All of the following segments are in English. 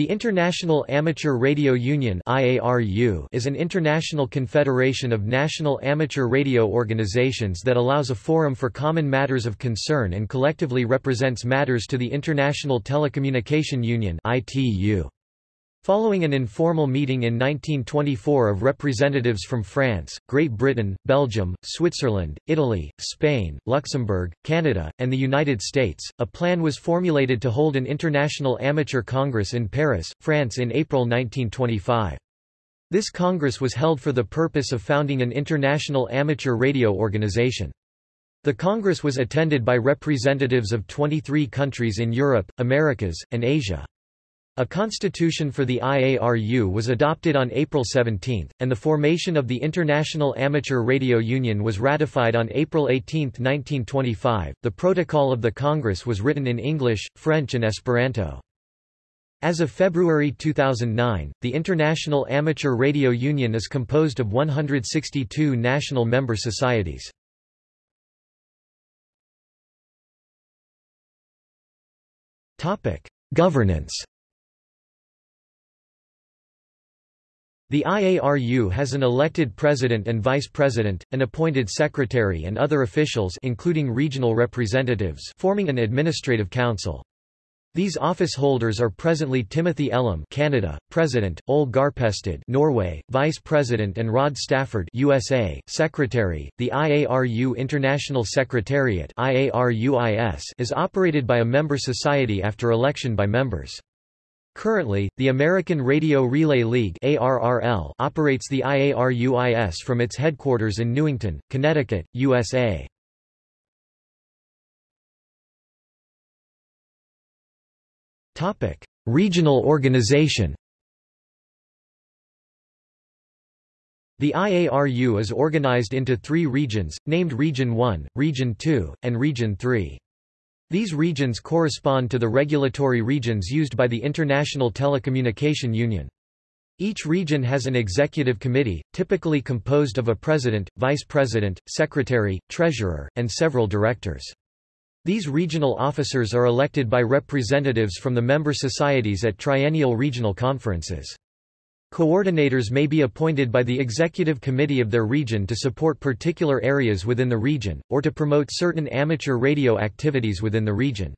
The International Amateur Radio Union is an international confederation of national amateur radio organizations that allows a forum for common matters of concern and collectively represents matters to the International Telecommunication Union Following an informal meeting in 1924 of representatives from France, Great Britain, Belgium, Switzerland, Italy, Spain, Luxembourg, Canada, and the United States, a plan was formulated to hold an International Amateur Congress in Paris, France in April 1925. This congress was held for the purpose of founding an international amateur radio organization. The congress was attended by representatives of 23 countries in Europe, Americas, and Asia. A constitution for the IARU was adopted on April 17, and the formation of the International Amateur Radio Union was ratified on April 18, 1925. The protocol of the Congress was written in English, French, and Esperanto. As of February 2009, the International Amateur Radio Union is composed of 162 national member societies. Governance The IARU has an elected president and vice president, an appointed secretary and other officials including regional representatives forming an administrative council. These office holders are presently Timothy Ellam Canada, President, Ole Garpestad Norway, Vice President and Rod Stafford USA, Secretary. The IARU International Secretariat IARUIS is operated by a member society after election by members. Currently, the American Radio Relay League ARRL operates the IARUIS from its headquarters in Newington, Connecticut, USA. Topic: Regional organization The IARU is organized into three regions, named Region 1, Region 2, and Region 3. These regions correspond to the regulatory regions used by the International Telecommunication Union. Each region has an executive committee, typically composed of a president, vice president, secretary, treasurer, and several directors. These regional officers are elected by representatives from the member societies at triennial regional conferences. Coordinators may be appointed by the executive committee of their region to support particular areas within the region, or to promote certain amateur radio activities within the region.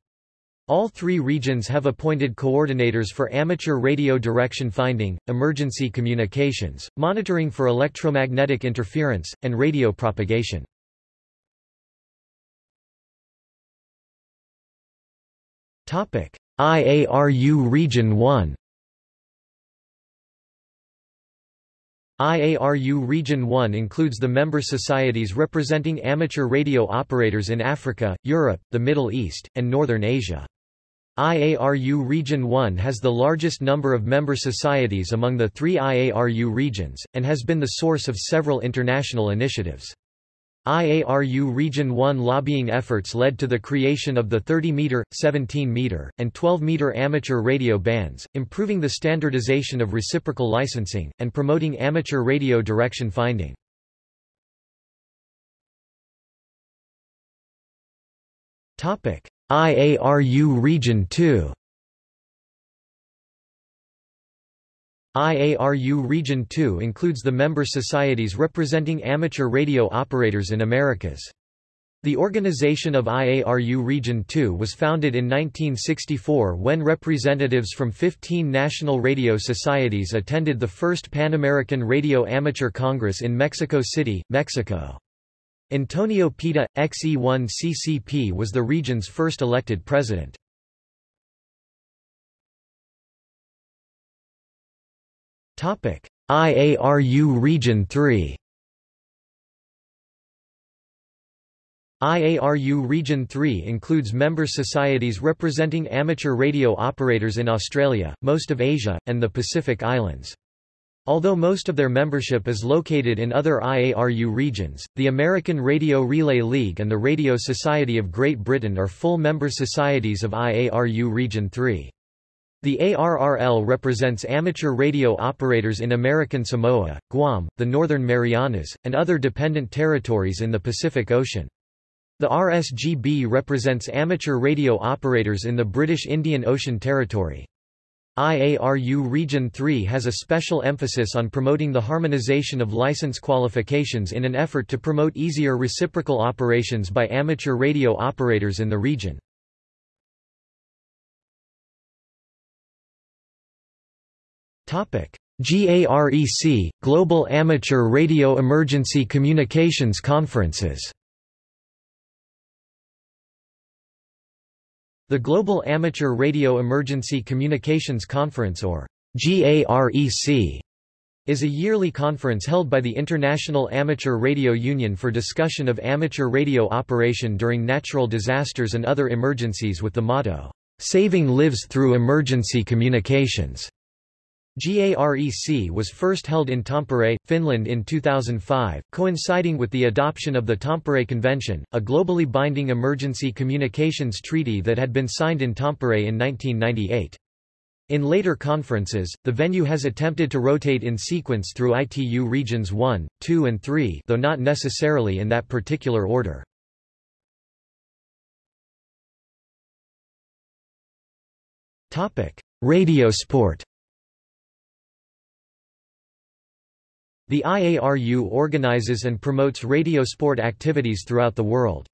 All three regions have appointed coordinators for amateur radio direction finding, emergency communications, monitoring for electromagnetic interference, and radio propagation. IARU Region 1 IARU Region 1 includes the member societies representing amateur radio operators in Africa, Europe, the Middle East, and Northern Asia. IARU Region 1 has the largest number of member societies among the three IARU regions, and has been the source of several international initiatives. IARU Region 1 lobbying efforts led to the creation of the 30-meter, 17-meter, and 12-meter amateur radio bands, improving the standardization of reciprocal licensing, and promoting amateur radio direction finding. IARU Region 2 IARU Region 2 includes the member societies representing amateur radio operators in Americas. The organization of IARU Region 2 was founded in 1964 when representatives from 15 national radio societies attended the first Pan American Radio Amateur Congress in Mexico City, Mexico. Antonio Pita, XE1CCP was the region's first elected president. IARU Region 3 IARU Region 3 includes member societies representing amateur radio operators in Australia, most of Asia, and the Pacific Islands. Although most of their membership is located in other IARU regions, the American Radio Relay League and the Radio Society of Great Britain are full member societies of IARU Region 3. The ARRL represents amateur radio operators in American Samoa, Guam, the Northern Marianas, and other dependent territories in the Pacific Ocean. The RSGB represents amateur radio operators in the British Indian Ocean Territory. IARU Region 3 has a special emphasis on promoting the harmonization of license qualifications in an effort to promote easier reciprocal operations by amateur radio operators in the region. GAREC, Global Amateur Radio Emergency Communications Conferences The Global Amateur Radio Emergency Communications Conference or GAREC is a yearly conference held by the International Amateur Radio Union for discussion of amateur radio operation during natural disasters and other emergencies with the motto, "'Saving Lives Through Emergency Communications'". GAREC was first held in Tampere, Finland in 2005, coinciding with the adoption of the Tampere Convention, a globally binding emergency communications treaty that had been signed in Tampere in 1998. In later conferences, the venue has attempted to rotate in sequence through ITU regions 1, 2 and 3 though not necessarily in that particular order. Radio sport The IARU organizes and promotes radio sport activities throughout the world.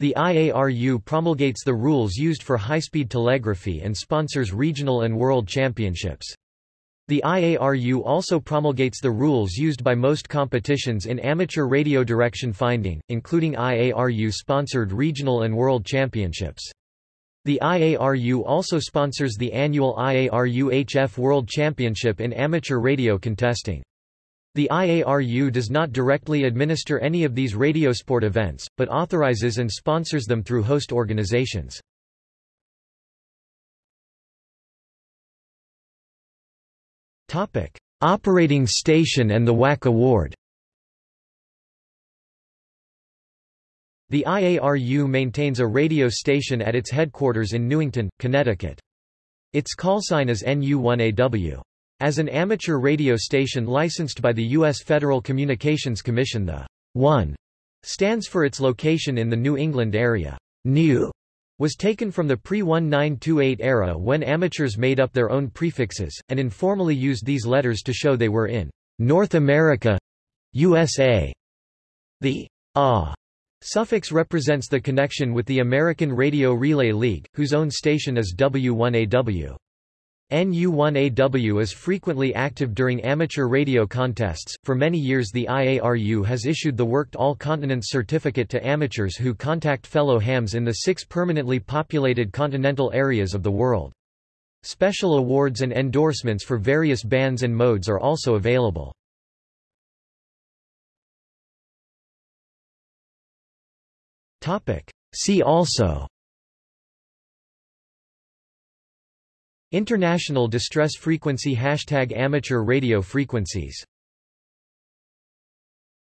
The IARU promulgates the rules used for high-speed telegraphy and sponsors regional and world championships. The IARU also promulgates the rules used by most competitions in amateur radio direction finding, including IARU-sponsored regional and world championships. The IARU also sponsors the annual IARU HF World Championship in amateur radio contesting. The IARU does not directly administer any of these radiosport events, but authorizes and sponsors them through host organizations. Operating station and the WAC Award The IARU maintains a radio station at its headquarters in Newington, Connecticut. Its callsign is NU1AW. As an amateur radio station licensed by the U.S. Federal Communications Commission the 1 stands for its location in the NU England area. New was taken from the pre-1928 era when amateurs made up their own prefixes, and informally used these letters to show they were in North America, USA. The A suffix represents the connection with the American Radio Relay League, whose own station is W1AW. NU1AW is frequently active during amateur radio contests. For many years, the IARU has issued the Worked All Continents certificate to amateurs who contact fellow hams in the six permanently populated continental areas of the world. Special awards and endorsements for various bands and modes are also available. See also International Distress Frequency Hashtag Amateur Radio Frequencies